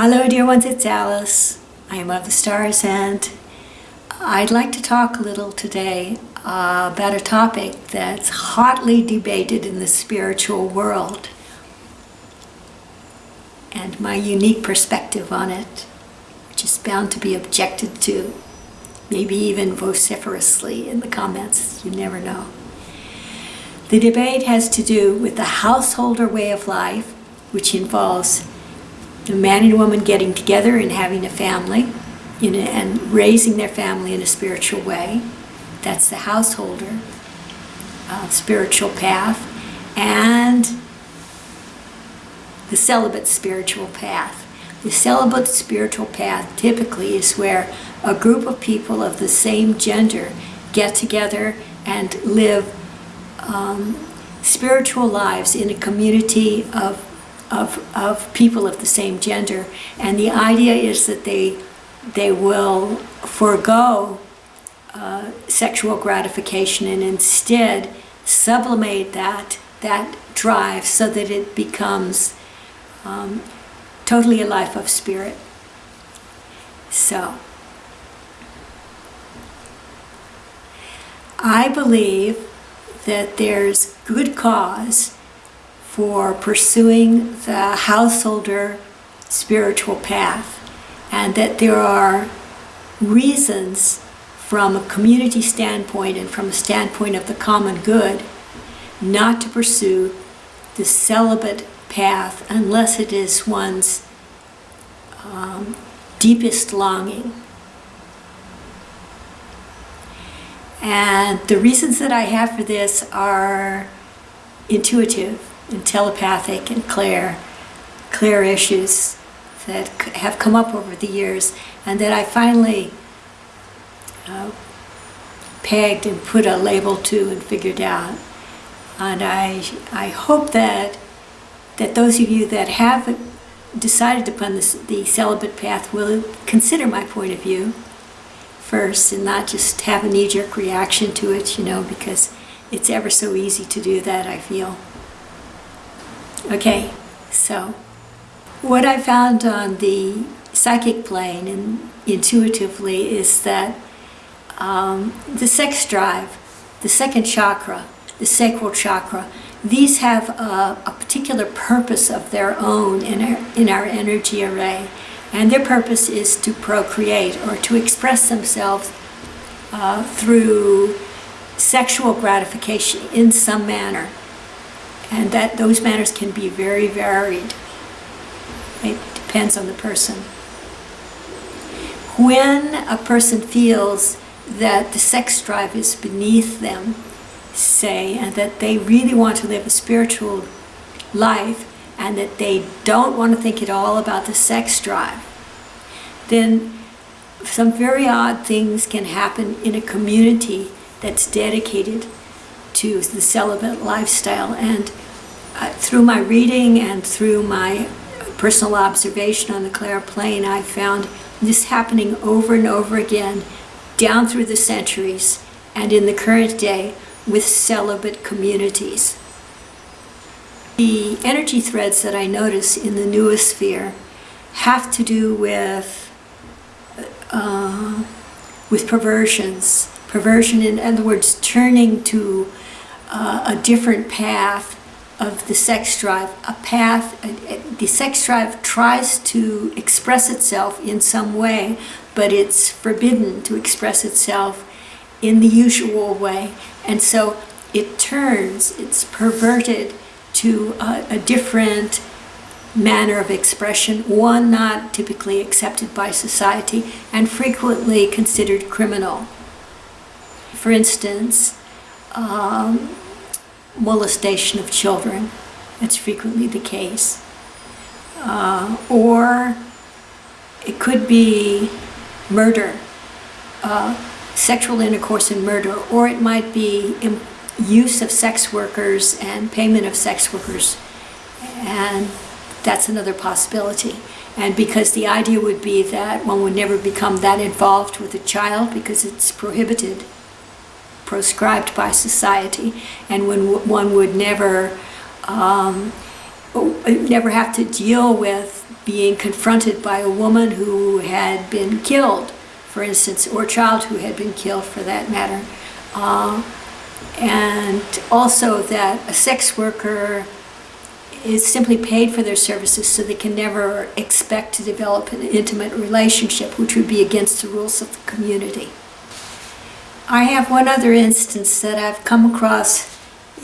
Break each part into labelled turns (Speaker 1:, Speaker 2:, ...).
Speaker 1: Hello, dear ones, it's Alice. I am of the stars, and I'd like to talk a little today uh, about a topic that's hotly debated in the spiritual world and my unique perspective on it, which is bound to be objected to, maybe even vociferously in the comments. You never know. The debate has to do with the householder way of life, which involves a man and woman getting together and having a family a, and raising their family in a spiritual way. That's the householder uh, spiritual path. And the celibate spiritual path. The celibate spiritual path typically is where a group of people of the same gender get together and live um, spiritual lives in a community of of, of people of the same gender. And the idea is that they, they will forego uh, sexual gratification and instead sublimate that, that drive so that it becomes um, totally a life of spirit. So, I believe that there's good cause for pursuing the householder spiritual path and that there are reasons from a community standpoint and from a standpoint of the common good not to pursue the celibate path unless it is one's um, deepest longing. And the reasons that I have for this are intuitive and telepathic and clair, clair issues that have come up over the years and that I finally uh, pegged and put a label to and figured out. And I, I hope that, that those of you that have decided upon this, the celibate path will consider my point of view first and not just have a knee-jerk reaction to it, you know, because it's ever so easy to do that, I feel. Okay, so what I found on the psychic plane and intuitively is that um, the sex drive, the second chakra, the sacral chakra, these have a, a particular purpose of their own in our, in our energy array. And their purpose is to procreate or to express themselves uh, through sexual gratification in some manner and that those matters can be very varied. It depends on the person. When a person feels that the sex drive is beneath them, say, and that they really want to live a spiritual life, and that they don't want to think at all about the sex drive, then some very odd things can happen in a community that's dedicated to the celibate lifestyle. And uh, through my reading and through my personal observation on the clair plane, I found this happening over and over again down through the centuries and in the current day with celibate communities. The energy threads that I notice in the noosphere have to do with uh, with perversions. Perversion, in other words, turning to uh, a different path of the sex drive, a path, the sex drive tries to express itself in some way, but it's forbidden to express itself in the usual way. And so it turns, it's perverted to a, a different manner of expression, one not typically accepted by society and frequently considered criminal. For instance, um, molestation of children. That's frequently the case. Uh, or it could be murder, uh, sexual intercourse and murder, or it might be use of sex workers and payment of sex workers. And that's another possibility. And because the idea would be that one would never become that involved with a child because it's prohibited proscribed by society and when one would never um, never have to deal with being confronted by a woman who had been killed, for instance, or a child who had been killed for that matter. Uh, and also that a sex worker is simply paid for their services so they can never expect to develop an intimate relationship, which would be against the rules of the community. I have one other instance that I've come across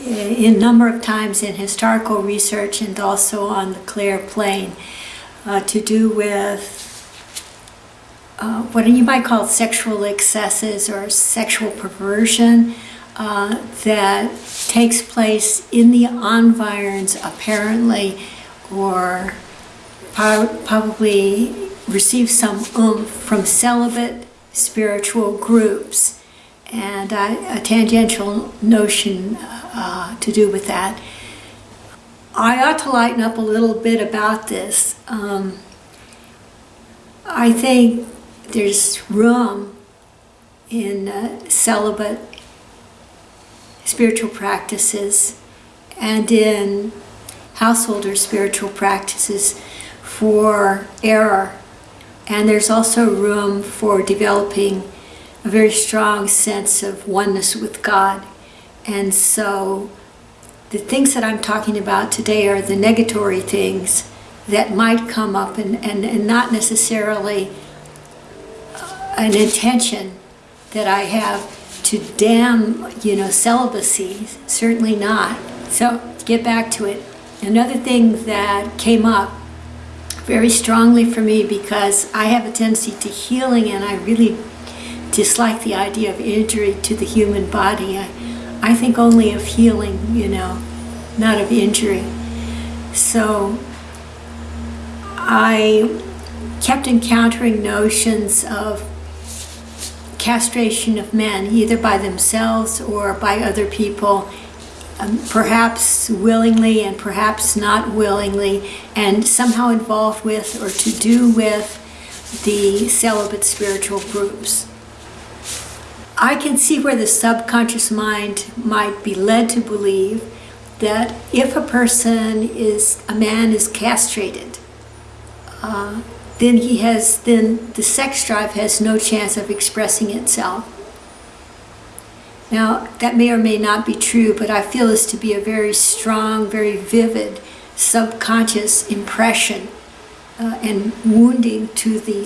Speaker 1: in a number of times in historical research and also on the clair plane uh, to do with uh, what you might call sexual excesses or sexual perversion uh, that takes place in the environs apparently or probably receives some oomph from celibate spiritual groups and a tangential notion uh, to do with that. I ought to lighten up a little bit about this. Um, I think there's room in uh, celibate spiritual practices and in householder spiritual practices for error. And there's also room for developing a very strong sense of oneness with God. And so the things that I'm talking about today are the negatory things that might come up and, and, and not necessarily uh, an intention that I have to damn, you know, celibacy, certainly not. So get back to it. Another thing that came up very strongly for me because I have a tendency to healing and I really dislike the idea of injury to the human body. I, I think only of healing, you know, not of injury. So I kept encountering notions of castration of men, either by themselves or by other people, um, perhaps willingly and perhaps not willingly, and somehow involved with or to do with the celibate spiritual groups. I can see where the subconscious mind might be led to believe that if a person is, a man is castrated, uh, then he has, then the sex drive has no chance of expressing itself. Now, that may or may not be true, but I feel this to be a very strong, very vivid subconscious impression uh, and wounding to the,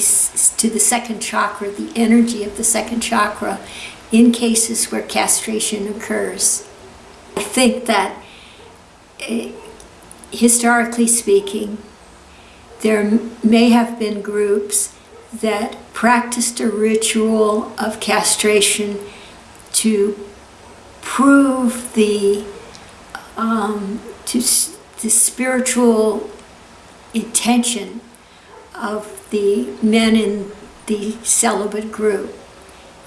Speaker 1: to the second chakra, the energy of the second chakra, in cases where castration occurs. I think that, uh, historically speaking, there may have been groups that practiced a ritual of castration to prove the um, to the spiritual intention of the men in the celibate group.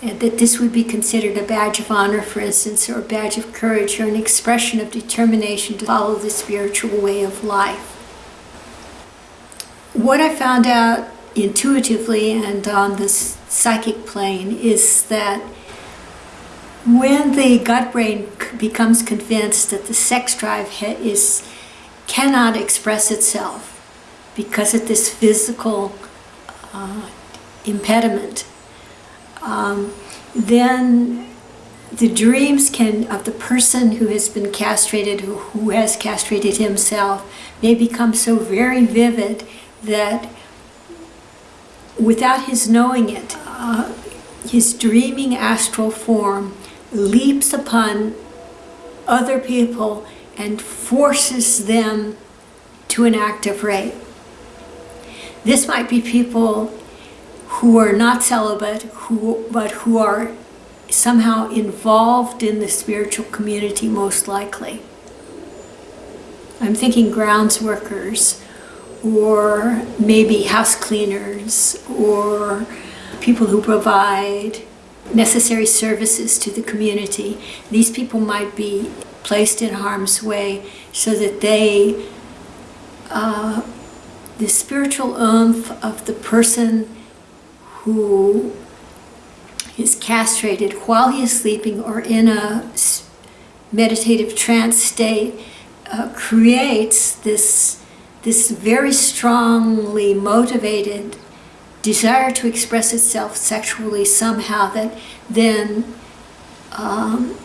Speaker 1: And that this would be considered a badge of honor, for instance, or a badge of courage, or an expression of determination to follow the spiritual way of life. What I found out intuitively and on the psychic plane is that when the gut brain becomes convinced that the sex drive is cannot express itself because of this physical uh, impediment, um, then the dreams can of the person who has been castrated, who, who has castrated himself, may become so very vivid that without his knowing it, uh, his dreaming astral form leaps upon other people and forces them to an act of rape. This might be people who are not celibate, who, but who are somehow involved in the spiritual community most likely. I'm thinking grounds workers or maybe house cleaners or people who provide necessary services to the community. These people might be placed in harm's way so that they, uh, the spiritual oomph of the person who is castrated while he is sleeping or in a meditative trance state uh, creates this this very strongly motivated desire to express itself sexually somehow that then um,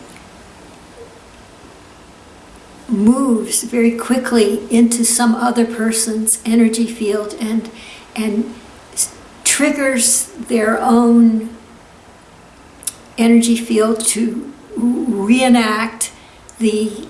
Speaker 1: moves very quickly into some other person's energy field and and triggers their own energy field to reenact the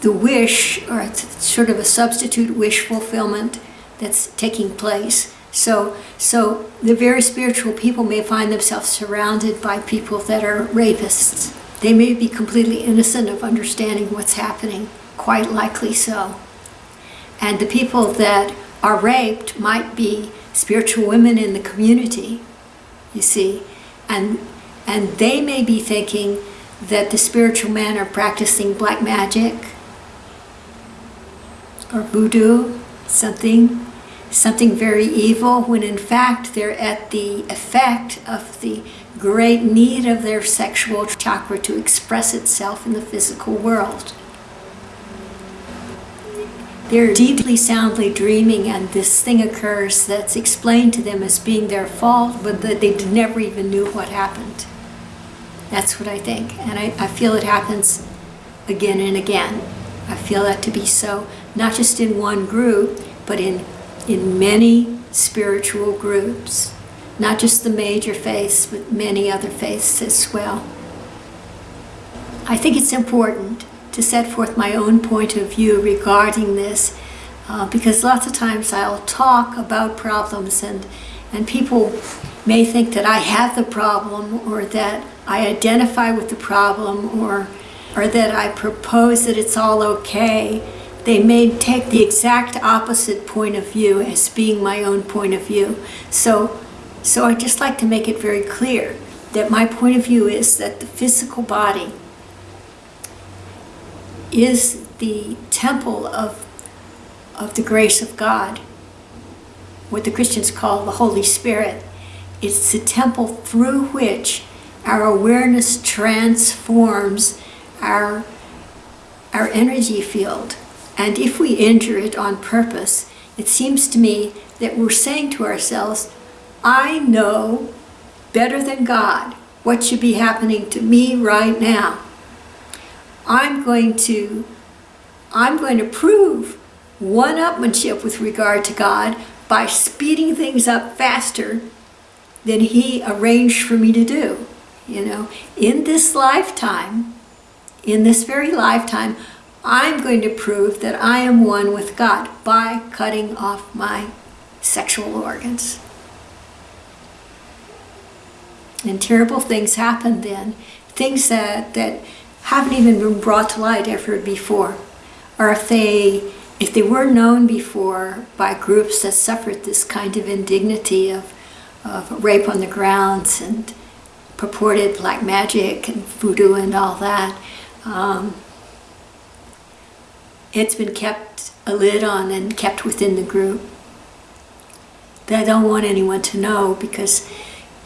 Speaker 1: the wish or it's sort of a substitute wish fulfillment that's taking place. So so the very spiritual people may find themselves surrounded by people that are rapists they may be completely innocent of understanding what's happening quite likely so. And the people that are raped might be spiritual women in the community you see. And and they may be thinking that the spiritual men are practicing black magic or voodoo, something, something very evil, when in fact they're at the effect of the great need of their sexual chakra to express itself in the physical world. They're deeply soundly dreaming, and this thing occurs that's explained to them as being their fault, but that they never even knew what happened. That's what I think. And I, I feel it happens again and again. I feel that to be so, not just in one group, but in, in many spiritual groups. Not just the major faiths, but many other faiths as well. I think it's important to set forth my own point of view regarding this uh, because lots of times I'll talk about problems and, and people may think that I have the problem or that I identify with the problem or, or that I propose that it's all okay. They may take the exact opposite point of view as being my own point of view. So, so I'd just like to make it very clear that my point of view is that the physical body is the temple of, of the grace of God, what the Christians call the Holy Spirit. It's the temple through which our awareness transforms our, our energy field. And if we injure it on purpose, it seems to me that we're saying to ourselves, I know better than God what should be happening to me right now. I'm going to I'm going to prove one-upmanship with regard to God by speeding things up faster than he arranged for me to do. You know, in this lifetime, in this very lifetime, I'm going to prove that I am one with God by cutting off my sexual organs. And terrible things happen then, things that, that haven't even been brought to light ever before. Or if they, if they were known before by groups that suffered this kind of indignity of, of rape on the grounds and purported black magic and voodoo and all that, um, it's been kept a lid on and kept within the group. I don't want anyone to know because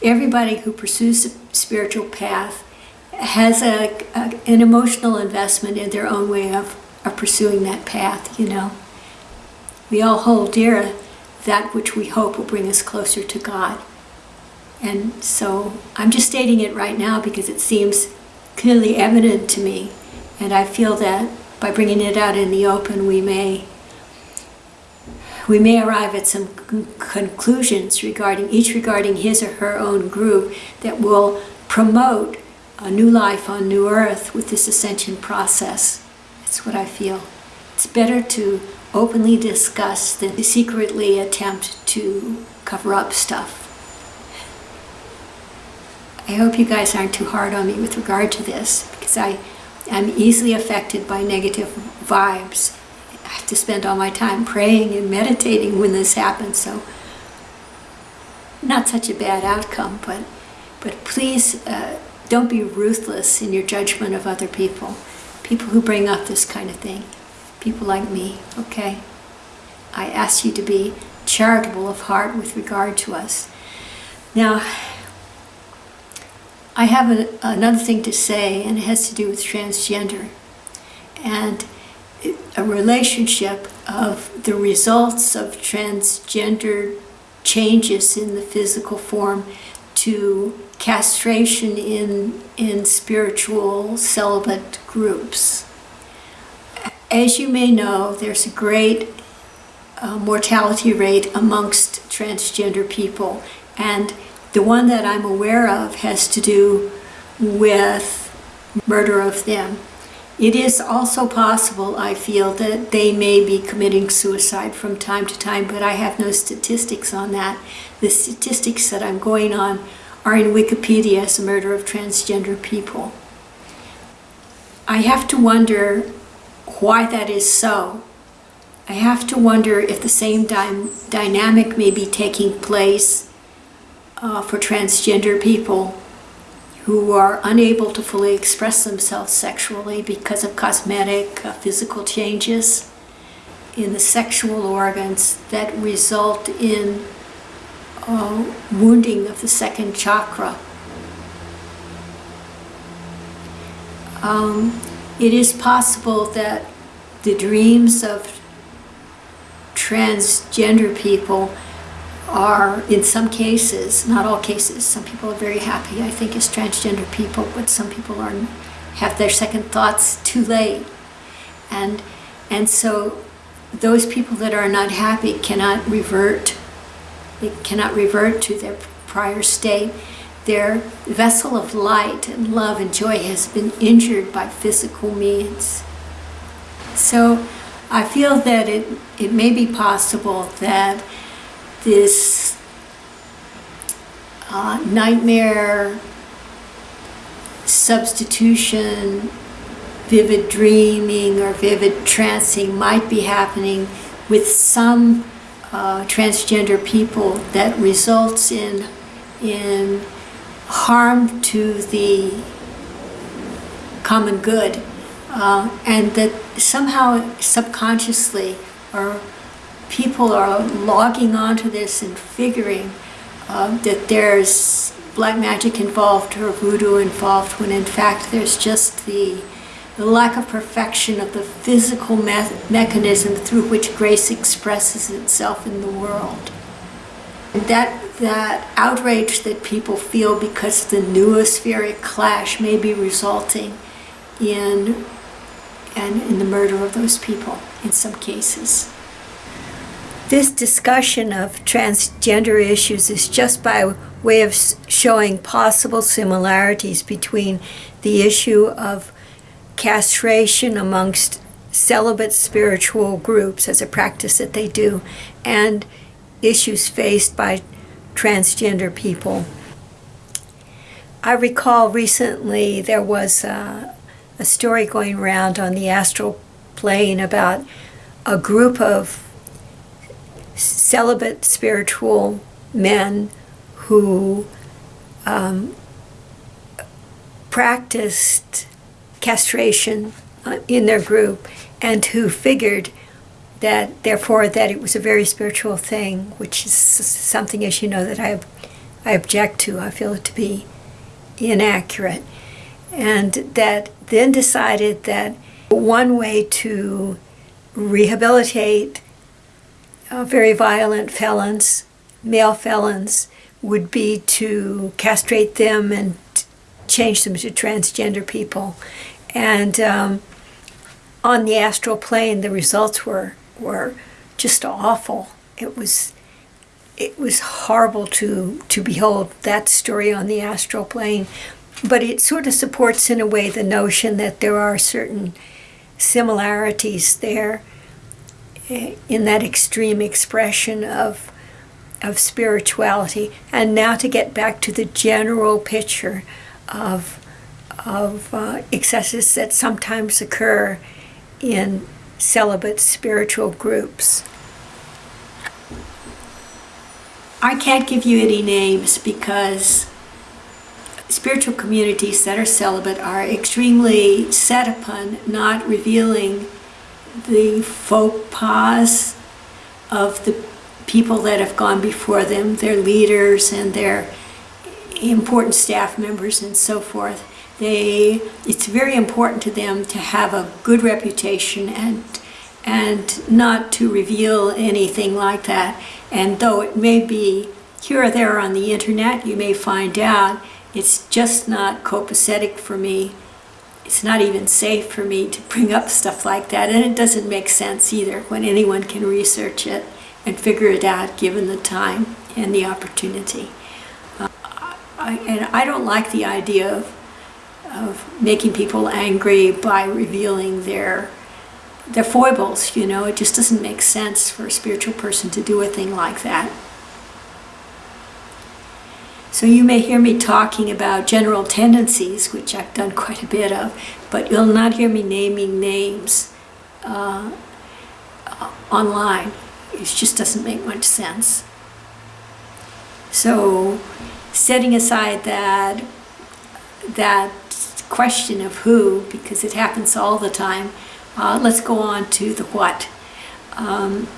Speaker 1: everybody who pursues the spiritual path has a, a, an emotional investment in their own way of, of pursuing that path, you know. We all hold dear that which we hope will bring us closer to God. And so I'm just stating it right now because it seems clearly evident to me. And I feel that by bringing it out in the open, we may we may arrive at some conclusions regarding each regarding his or her own group that will promote a new life on new earth with this ascension process. That's what I feel. It's better to openly discuss than to secretly attempt to cover up stuff. I hope you guys aren't too hard on me with regard to this because I am easily affected by negative vibes. Have to spend all my time praying and meditating when this happens, so not such a bad outcome, but but please uh, don't be ruthless in your judgment of other people. People who bring up this kind of thing. People like me, okay? I ask you to be charitable of heart with regard to us. Now, I have a, another thing to say, and it has to do with transgender. And a relationship of the results of transgender changes in the physical form to castration in, in spiritual celibate groups. As you may know, there's a great uh, mortality rate amongst transgender people, and the one that I'm aware of has to do with murder of them. It is also possible, I feel, that they may be committing suicide from time to time, but I have no statistics on that. The statistics that I'm going on are in Wikipedia as a murder of transgender people. I have to wonder why that is so. I have to wonder if the same dy dynamic may be taking place uh, for transgender people who are unable to fully express themselves sexually because of cosmetic, uh, physical changes in the sexual organs that result in uh, wounding of the second chakra. Um, it is possible that the dreams of transgender people are, in some cases, not all cases, some people are very happy, I think, as transgender people, but some people are have their second thoughts too late. And, and so those people that are not happy cannot revert, they cannot revert to their prior state. Their vessel of light and love and joy has been injured by physical means. So I feel that it, it may be possible that this uh, nightmare substitution, vivid dreaming or vivid trancing might be happening with some uh, transgender people that results in, in harm to the common good uh, and that somehow subconsciously or people are logging onto this and figuring uh, that there's black magic involved or voodoo involved when in fact there's just the, the lack of perfection of the physical me mechanism through which grace expresses itself in the world. And that, that outrage that people feel because of the noospheric clash may be resulting in, in, in the murder of those people in some cases. This discussion of transgender issues is just by way of showing possible similarities between the issue of castration amongst celibate spiritual groups as a practice that they do and issues faced by transgender people. I recall recently there was a, a story going around on the astral plane about a group of celibate spiritual men who um, practiced castration uh, in their group and who figured that therefore that it was a very spiritual thing which is something as you know that I, I object to. I feel it to be inaccurate. And that then decided that one way to rehabilitate uh, very violent felons, male felons, would be to castrate them and change them to transgender people. And um, on the astral plane, the results were were just awful. It was it was horrible to to behold that story on the astral plane, but it sort of supports in a way the notion that there are certain similarities there in that extreme expression of of spirituality and now to get back to the general picture of of uh, excesses that sometimes occur in celibate spiritual groups. I can't give you any names because spiritual communities that are celibate are extremely set upon not revealing the faux pas of the people that have gone before them, their leaders and their important staff members and so forth. They, it's very important to them to have a good reputation and, and not to reveal anything like that. And though it may be here or there on the internet, you may find out it's just not copacetic for me. It's not even safe for me to bring up stuff like that, and it doesn't make sense either when anyone can research it and figure it out given the time and the opportunity. Uh, I, and I don't like the idea of, of making people angry by revealing their their foibles, you know, it just doesn't make sense for a spiritual person to do a thing like that. So you may hear me talking about general tendencies, which I've done quite a bit of, but you'll not hear me naming names uh, online. It just doesn't make much sense. So setting aside that, that question of who, because it happens all the time, uh, let's go on to the what. Um,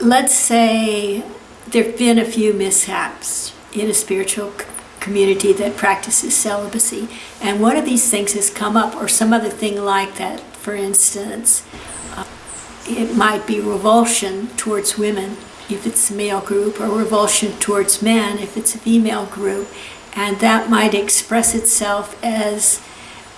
Speaker 1: let's say there have been a few mishaps in a spiritual community that practices celibacy, and one of these things has come up, or some other thing like that. For instance, uh, it might be revulsion towards women if it's a male group, or revulsion towards men if it's a female group, and that might express itself as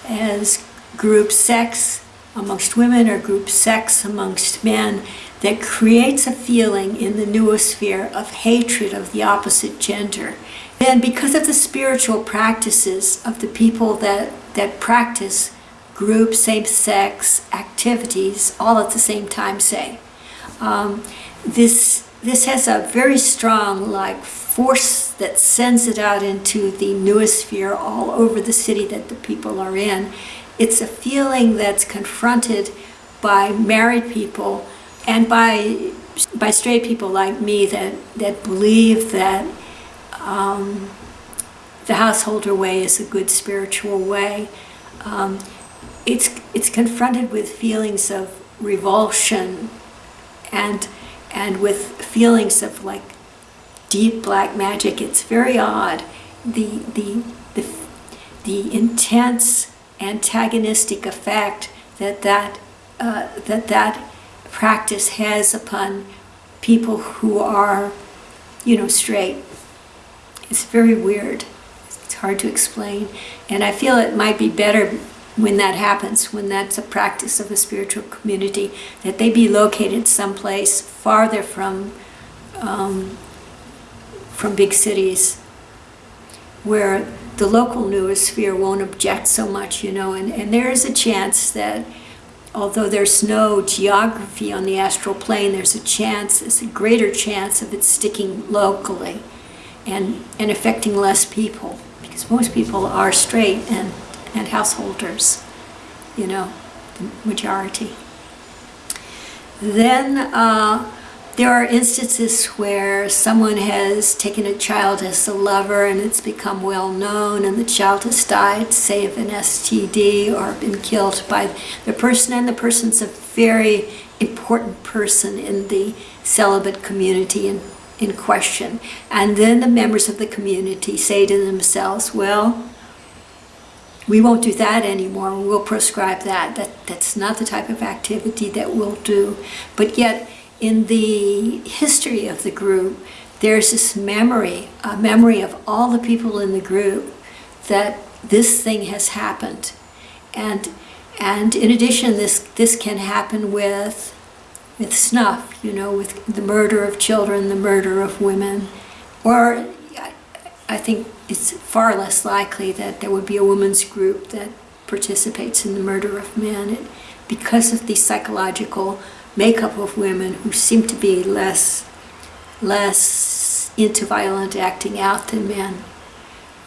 Speaker 1: as group sex amongst women or group sex amongst men that creates a feeling in the noosphere of hatred of the opposite gender. And because of the spiritual practices of the people that, that practice group same-sex activities all at the same time, say, um, this, this has a very strong like force that sends it out into the noosphere all over the city that the people are in it's a feeling that's confronted by married people and by by straight people like me that that believe that um, the householder way is a good spiritual way. Um, it's it's confronted with feelings of revulsion and and with feelings of like deep black magic. It's very odd. The the the the intense antagonistic effect that that, uh, that that practice has upon people who are, you know, straight. It's very weird. It's hard to explain. And I feel it might be better when that happens, when that's a practice of a spiritual community, that they be located someplace farther from, um, from big cities where the local noosphere won't object so much, you know, and, and there is a chance that although there's no geography on the astral plane, there's a chance, there's a greater chance of it sticking locally and, and affecting less people because most people are straight and, and householders, you know, the majority. Then uh, there are instances where someone has taken a child as a lover and it's become well known and the child has died, say of an STD or been killed by the person and the person's a very important person in the celibate community in, in question. And then the members of the community say to themselves, well, we won't do that anymore. We'll prescribe that. that. That's not the type of activity that we'll do. But yet, in the history of the group, there's this memory, a memory of all the people in the group that this thing has happened. And, and in addition, this, this can happen with, with snuff, you know, with the murder of children, the murder of women, or I think it's far less likely that there would be a women's group that participates in the murder of men because of the psychological makeup of women who seem to be less, less into violent acting out than men.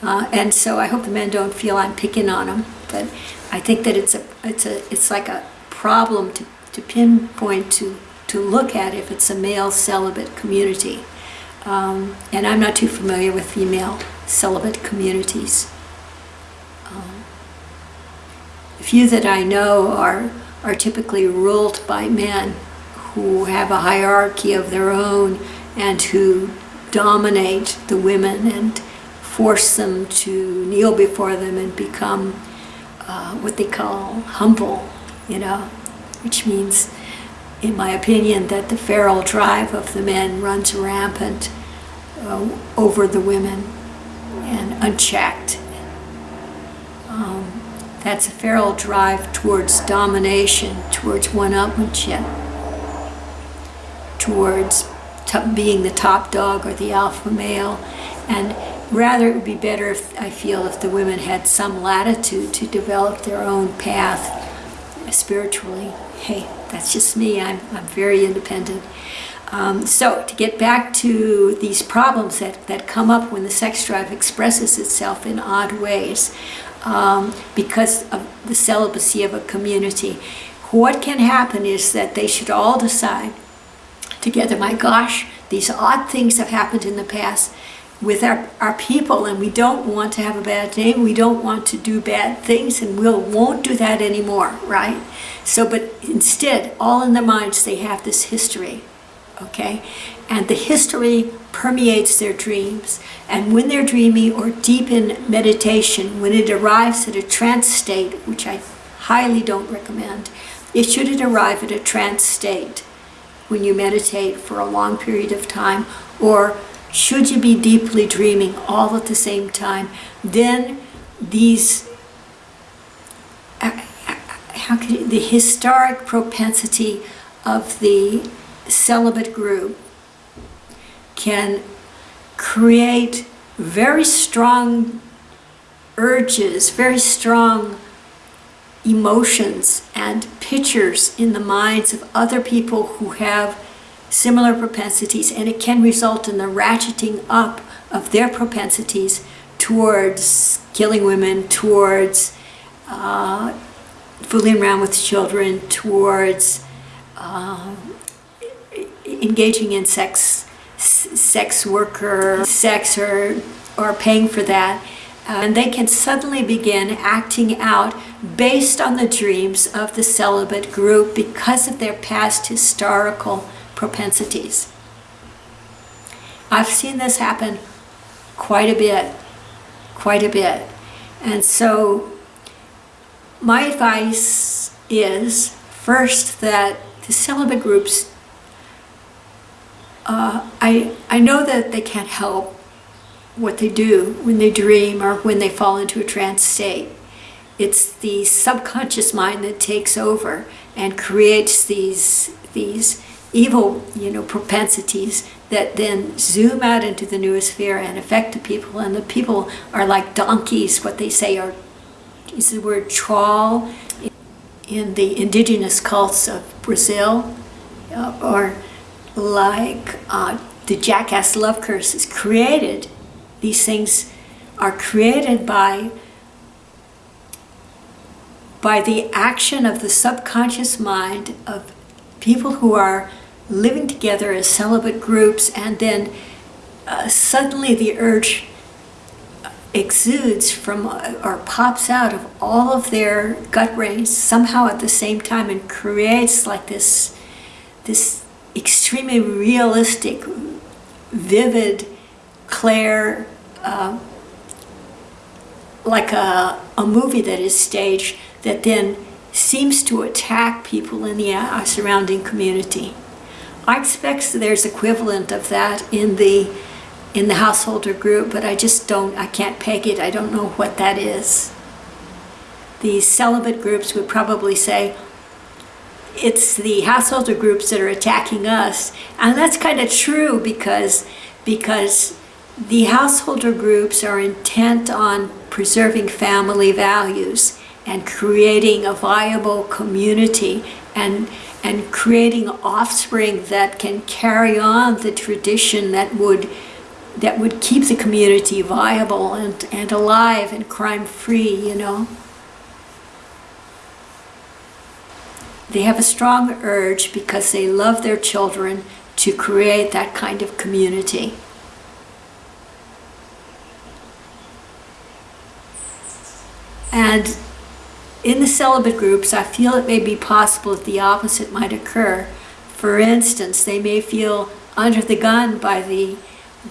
Speaker 1: Uh, and so I hope the men don't feel I'm picking on them, but I think that it's a, it's a, it's like a problem to, to pinpoint to, to look at if it's a male celibate community. Um, and I'm not too familiar with female celibate communities. Um, few that I know are are typically ruled by men who have a hierarchy of their own and who dominate the women and force them to kneel before them and become uh, what they call humble, you know, which means, in my opinion, that the feral drive of the men runs rampant uh, over the women and unchecked. Um, that's a feral drive towards domination, towards one-upmanship, towards being the top dog or the alpha male. And rather it would be better if I feel if the women had some latitude to develop their own path spiritually. Hey, that's just me. I'm, I'm very independent. Um, so to get back to these problems that, that come up when the sex drive expresses itself in odd ways um, because of the celibacy of a community, what can happen is that they should all decide together, my gosh, these odd things have happened in the past with our, our people and we don't want to have a bad name, we don't want to do bad things and we'll, won't do that anymore, right? So, but instead, all in their minds, they have this history, okay? And the history permeates their dreams. And when they're dreaming or deep in meditation, when it arrives at a trance state, which I highly don't recommend, it should it arrive at a trance state when you meditate for a long period of time, or should you be deeply dreaming all at the same time, then these, uh, how can you, the historic propensity of the celibate group can create very strong urges, very strong emotions and pictures in the minds of other people who have similar propensities and it can result in the ratcheting up of their propensities towards killing women, towards uh, fooling around with children, towards uh, engaging in sex, sex worker, sex or, paying for that. Uh, and they can suddenly begin acting out based on the dreams of the celibate group because of their past historical propensities. I've seen this happen quite a bit, quite a bit. And so my advice is first that the celibate groups, uh, I, I know that they can't help what they do when they dream or when they fall into a trance state. It's the subconscious mind that takes over and creates these, these evil, you know, propensities that then zoom out into the noosphere and affect the people. And the people are like donkeys, what they say are, is the word trawl in the indigenous cults of Brazil, uh, or like uh, the jackass love curses created these things are created by by the action of the subconscious mind of people who are living together as celibate groups and then uh, suddenly the urge exudes from uh, or pops out of all of their gut brains somehow at the same time and creates like this this extremely realistic vivid clear uh, like a, a movie that is staged that then seems to attack people in the uh, surrounding community. I expect there's equivalent of that in the in the householder group, but I just don't, I can't peg it. I don't know what that is. These celibate groups would probably say, it's the householder groups that are attacking us. And that's kind of true because, because the householder groups are intent on preserving family values and creating a viable community and and creating offspring that can carry on the tradition that would that would keep the community viable and, and alive and crime free, you know. They have a strong urge because they love their children to create that kind of community. And in the celibate groups, I feel it may be possible that the opposite might occur. For instance, they may feel under the gun by the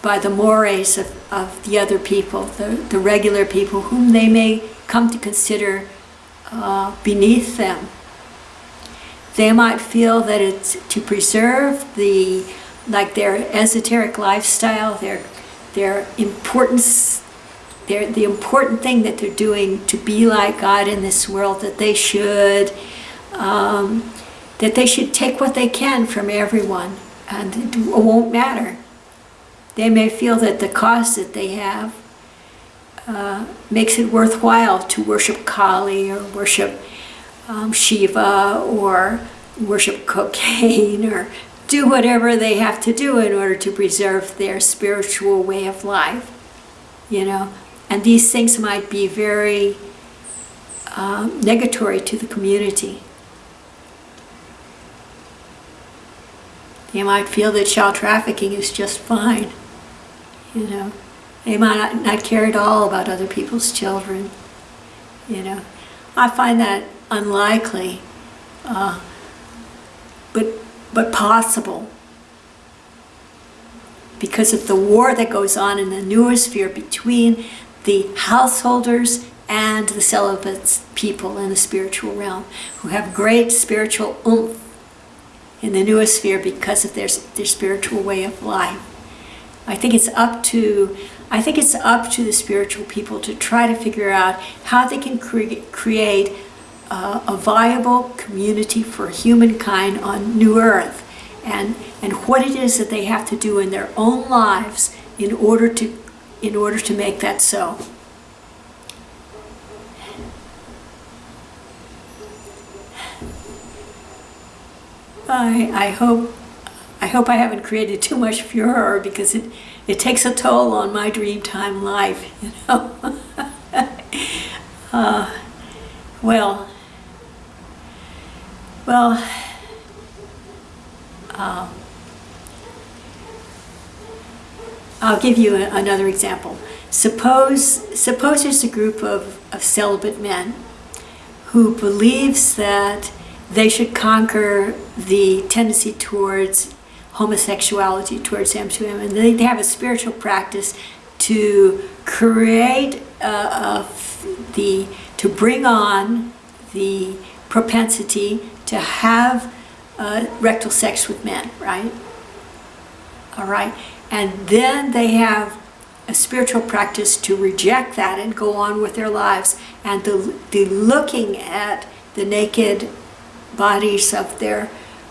Speaker 1: by the mores of, of the other people, the, the regular people, whom they may come to consider uh, beneath them. They might feel that it's to preserve the, like their esoteric lifestyle, their, their importance, their, the important thing that they're doing to be like God in this world, that they should, um, that they should take what they can from everyone and it won't matter. They may feel that the cost that they have uh, makes it worthwhile to worship Kali or worship um, Shiva or worship cocaine or do whatever they have to do in order to preserve their spiritual way of life, you know. And these things might be very um, negatory to the community. You might feel that child trafficking is just fine, you know. They might not, not care at all about other people's children, you know. I find that unlikely, uh, but, but possible. Because of the war that goes on in the noosphere between the householders and the celibate people in the spiritual realm who have great spiritual oomph in the noosphere because of their, their spiritual way of life. I think it's up to I think it's up to the spiritual people to try to figure out how they can cre create uh, a viable community for humankind on New Earth and, and what it is that they have to do in their own lives in order to, in order to make that so. I, I hope I hope I haven't created too much furor because it, it takes a toll on my dreamtime life, you know. uh, well, well, uh, I'll give you a, another example. Suppose, suppose there's a group of, of celibate men who believes that they should conquer the tendency towards homosexuality, towards M2M, and they, they have a spiritual practice to create uh, the, to bring on the propensity to have uh, rectal sex with men, right? All right, and then they have a spiritual practice to reject that and go on with their lives and the, the looking at the naked bodies of their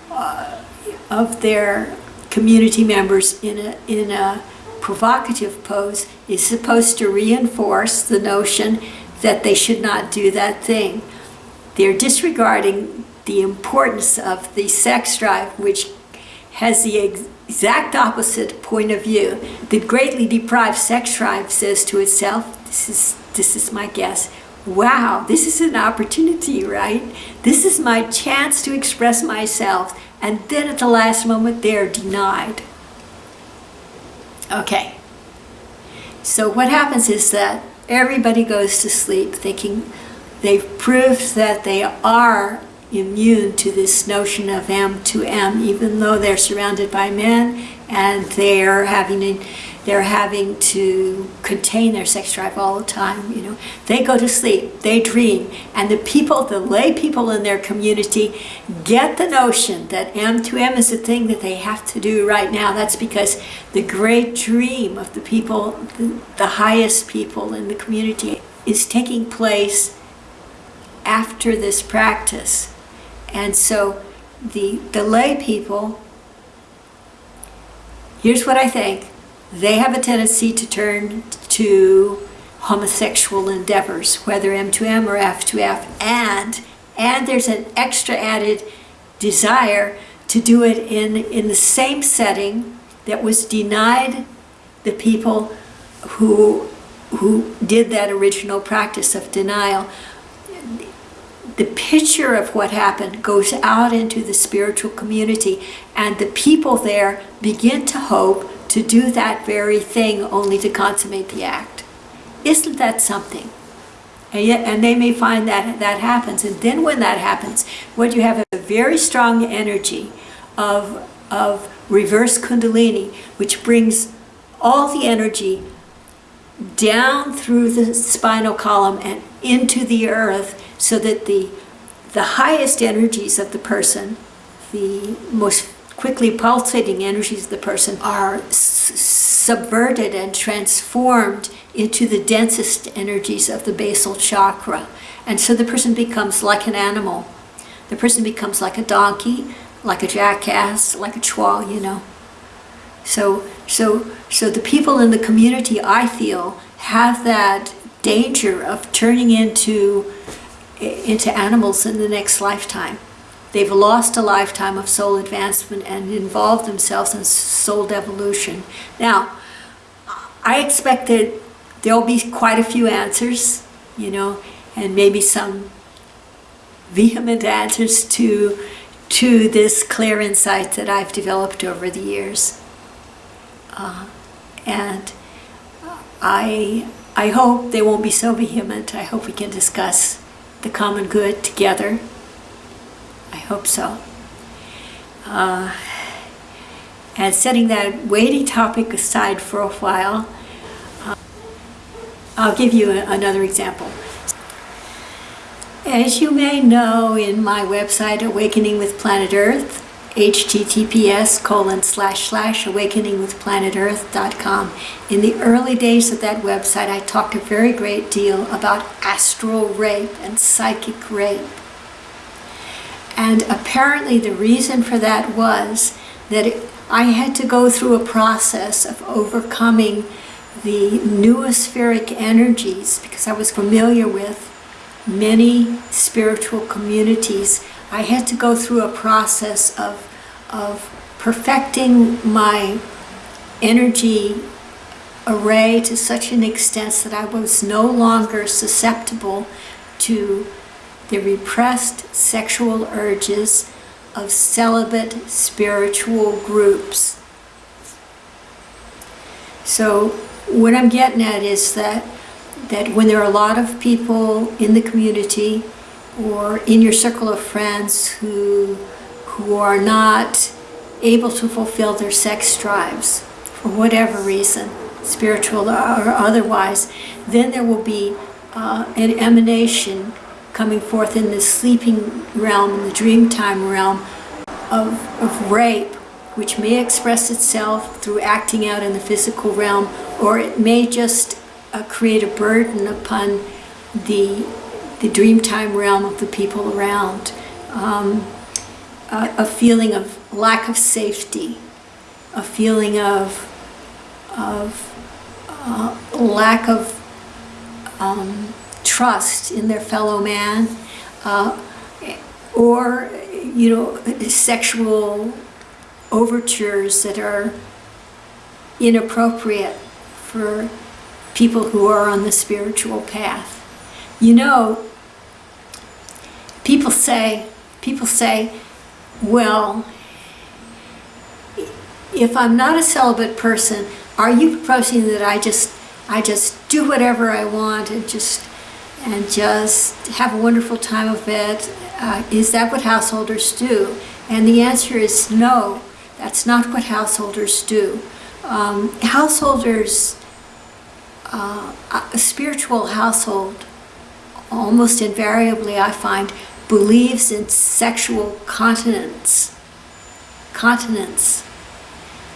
Speaker 1: uh, of their community members in a in a provocative pose is supposed to reinforce the notion that they should not do that thing. They're disregarding the importance of the sex drive, which has the exact opposite point of view. The greatly deprived sex drive says to itself, this is, this is my guess, wow, this is an opportunity, right? This is my chance to express myself. And then at the last moment, they're denied. Okay. So what happens is that everybody goes to sleep thinking they've proved that they are immune to this notion of M to M, even though they're surrounded by men and they're having they're having to contain their sex drive all the time, you know. They go to sleep, they dream, and the people, the lay people in their community get the notion that M2M is a thing that they have to do right now. That's because the great dream of the people, the, the highest people in the community is taking place after this practice. And so the, the lay people, here's what I think, they have a tendency to turn to homosexual endeavors, whether M2M or F2F, and, and there's an extra added desire to do it in, in the same setting that was denied the people who, who did that original practice of denial. The picture of what happened goes out into the spiritual community and the people there begin to hope to do that very thing only to consummate the act. Isn't that something? And, yet, and they may find that that happens. And then when that happens, what you have is a very strong energy of, of reverse kundalini, which brings all the energy down through the spinal column and into the earth so that the the highest energies of the person, the most quickly pulsating energies of the person are subverted and transformed into the densest energies of the basal chakra. And so the person becomes like an animal. The person becomes like a donkey, like a jackass, like a chwa, you know. So, so, so the people in the community, I feel, have that danger of turning into into animals in the next lifetime. They've lost a lifetime of soul advancement and involved themselves in soul devolution. Now, I expect that there'll be quite a few answers, you know, and maybe some vehement answers to to this clear insight that I've developed over the years. Uh, and I I hope they won't be so vehement. I hope we can discuss the common good together. I hope so. Uh, and setting that weighty topic aside for a while, uh, I'll give you a, another example. As you may know, in my website, Awakening with Planet Earth, https colon slash slash awakeningwithplanetearth.com. In the early days of that website, I talked a very great deal about astral rape and psychic rape. And apparently, the reason for that was that it, I had to go through a process of overcoming the noospheric energies because I was familiar with many spiritual communities I had to go through a process of, of perfecting my energy array to such an extent that I was no longer susceptible to the repressed sexual urges of celibate spiritual groups. So what I'm getting at is that that when there are a lot of people in the community or in your circle of friends who who are not able to fulfill their sex drives for whatever reason, spiritual or otherwise, then there will be uh, an emanation coming forth in the sleeping realm, in the dreamtime realm of, of rape, which may express itself through acting out in the physical realm, or it may just uh, create a burden upon the the dreamtime realm of the people around, um, a, a, feeling of lack of safety, a feeling of, of uh, lack of um, trust in their fellow man, uh, or you know, sexual overtures that are inappropriate for people who are on the spiritual path. You know, people say, people say, well, if I'm not a celibate person, are you proposing that I just, I just do whatever I want and just, and just have a wonderful time of it? Uh, is that what householders do? And the answer is no, that's not what householders do. Um, householders, uh, a spiritual household, almost invariably I find believes in sexual continence. Continence.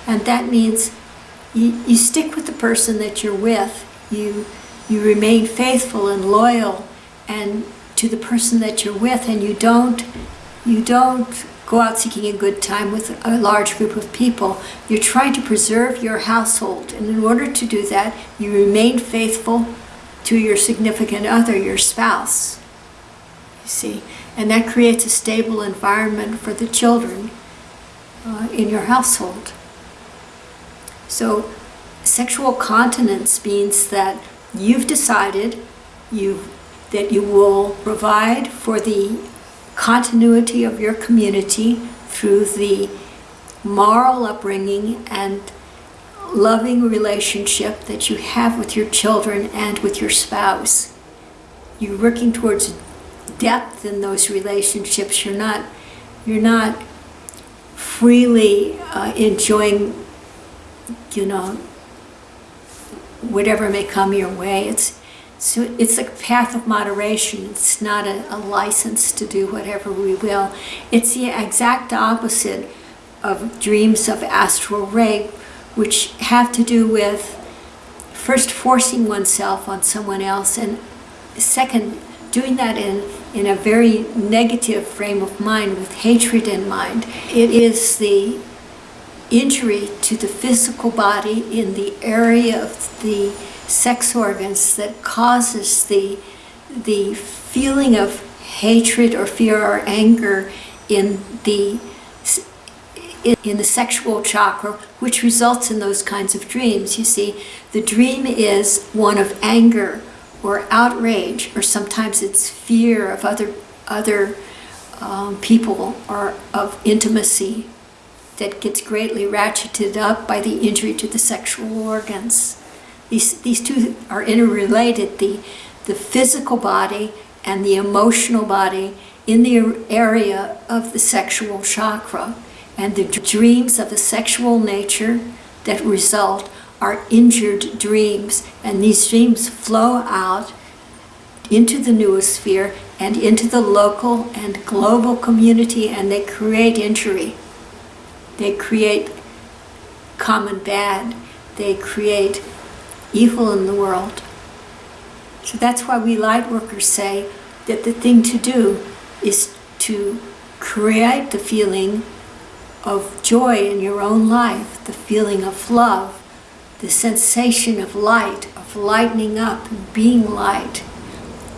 Speaker 1: And that means you, you stick with the person that you're with. You, you remain faithful and loyal and to the person that you're with and you don't you don't go out seeking a good time with a large group of people. You're trying to preserve your household. And in order to do that, you remain faithful to your significant other, your spouse. You see, and that creates a stable environment for the children uh, in your household. So, sexual continence means that you've decided you that you will provide for the continuity of your community through the moral upbringing and loving relationship that you have with your children and with your spouse. You're working towards depth in those relationships. You're not, you're not freely uh, enjoying, you know, whatever may come your way. It's So it's a path of moderation. It's not a, a license to do whatever we will. It's the exact opposite of dreams of astral rape, which have to do with first forcing oneself on someone else and second doing that in in a very negative frame of mind with hatred in mind it is the injury to the physical body in the area of the sex organs that causes the the feeling of hatred or fear or anger in the in, in the sexual chakra, which results in those kinds of dreams. You see, the dream is one of anger or outrage, or sometimes it's fear of other other um, people or of intimacy that gets greatly ratcheted up by the injury to the sexual organs. These, these two are interrelated, the, the physical body and the emotional body in the area of the sexual chakra. And the dreams of a sexual nature that result are injured dreams. And these dreams flow out into the noosphere and into the local and global community and they create injury. They create common bad. They create evil in the world. So that's why we light workers say that the thing to do is to create the feeling of joy in your own life, the feeling of love, the sensation of light, of lightening up being light.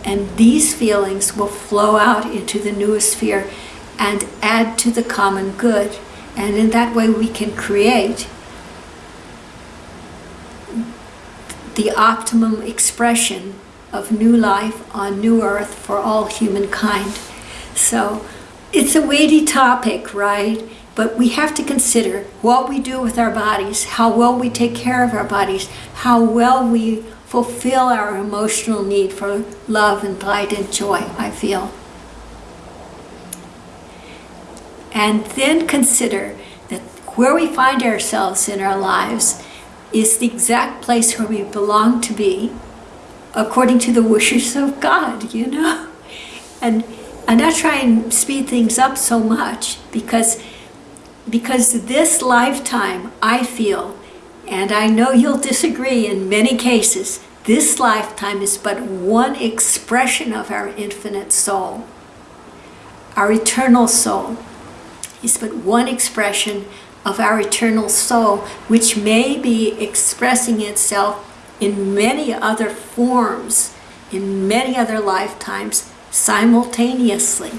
Speaker 1: And these feelings will flow out into the noosphere and add to the common good. And in that way we can create the optimum expression of new life on new earth for all humankind. So it's a weighty topic, right? But we have to consider what we do with our bodies, how well we take care of our bodies, how well we fulfill our emotional need for love and light and joy, I feel. And then consider that where we find ourselves in our lives is the exact place where we belong to be according to the wishes of God, you know? And I'm not trying to speed things up so much because because this lifetime, I feel, and I know you'll disagree in many cases, this lifetime is but one expression of our infinite soul. Our eternal soul is but one expression of our eternal soul, which may be expressing itself in many other forms, in many other lifetimes, simultaneously.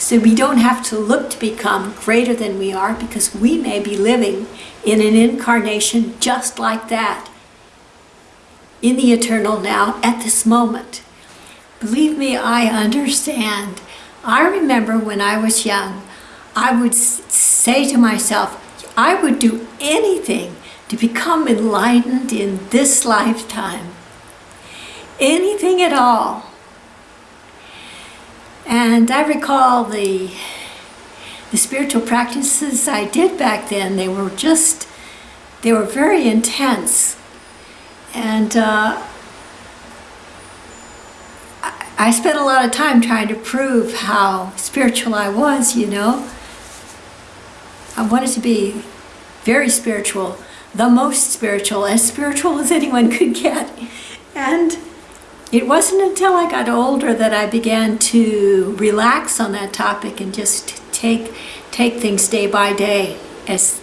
Speaker 1: So we don't have to look to become greater than we are because we may be living in an incarnation just like that in the eternal now at this moment. Believe me, I understand. I remember when I was young, I would say to myself, I would do anything to become enlightened in this lifetime. Anything at all. And I recall the, the spiritual practices I did back then, they were just, they were very intense. And uh, I, I spent a lot of time trying to prove how spiritual I was, you know. I wanted to be very spiritual, the most spiritual, as spiritual as anyone could get. And it wasn't until I got older that I began to relax on that topic and just take take things day by day as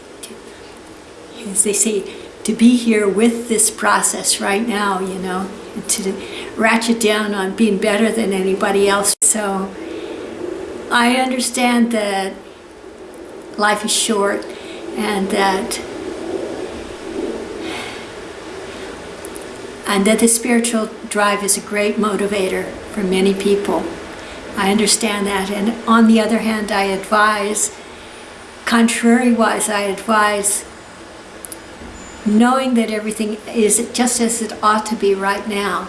Speaker 1: as they say to be here with this process right now you know to ratchet down on being better than anybody else. So I understand that life is short and that and that the spiritual drive is a great motivator for many people. I understand that. And on the other hand, I advise, contrary-wise, I advise knowing that everything is just as it ought to be right now.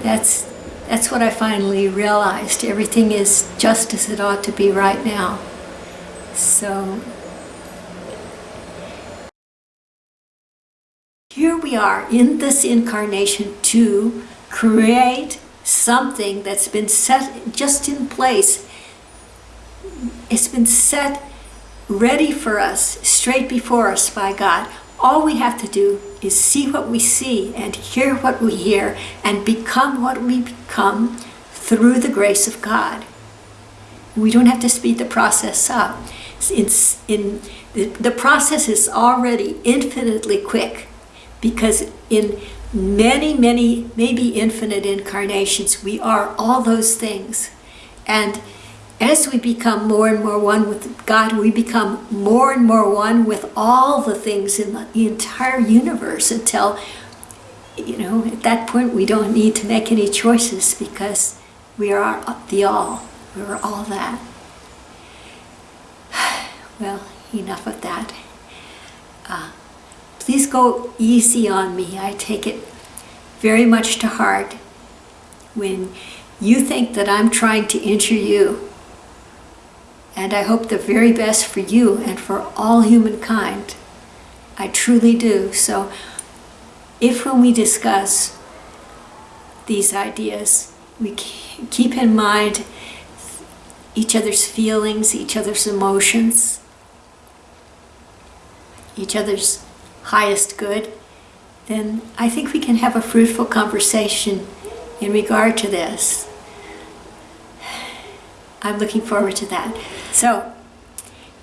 Speaker 1: That's, that's what I finally realized. Everything is just as it ought to be right now. So here we are in this incarnation to create something that's been set just in place. It's been set ready for us, straight before us by God. All we have to do is see what we see and hear what we hear and become what we become through the grace of God. We don't have to speed the process up. It's in, the, the process is already infinitely quick because in many, many, maybe infinite incarnations, we are all those things. And as we become more and more one with God, we become more and more one with all the things in the entire universe until, you know, at that point we don't need to make any choices because we are the all. We're all that. Well, enough of that. Uh, please go easy on me. I take it very much to heart when you think that I'm trying to injure you. And I hope the very best for you and for all humankind. I truly do. So if when we discuss these ideas, we keep in mind each other's feelings, each other's emotions, each other's highest good, then I think we can have a fruitful conversation in regard to this. I'm looking forward to that. So,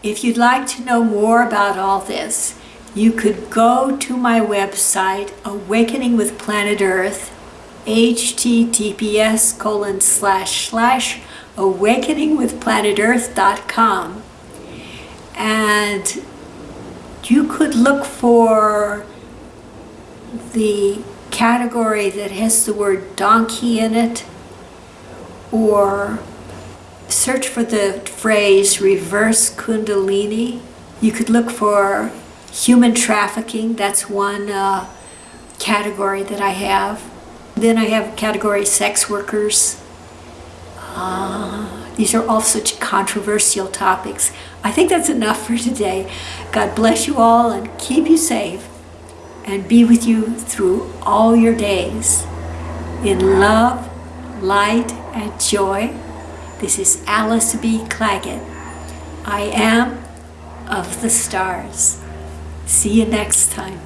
Speaker 1: if you'd like to know more about all this, you could go to my website, Awakening with Planet Earth, https colon slash slash awakeningwithplanetearth.com and you could look for the category that has the word donkey in it or search for the phrase reverse kundalini. You could look for human trafficking, that's one uh, category that I have. Then I have category sex workers. Uh, these are all such controversial topics. I think that's enough for today. God bless you all and keep you safe and be with you through all your days. In love, light, and joy, this is Alice B. Clagett. I am of the stars. See you next time.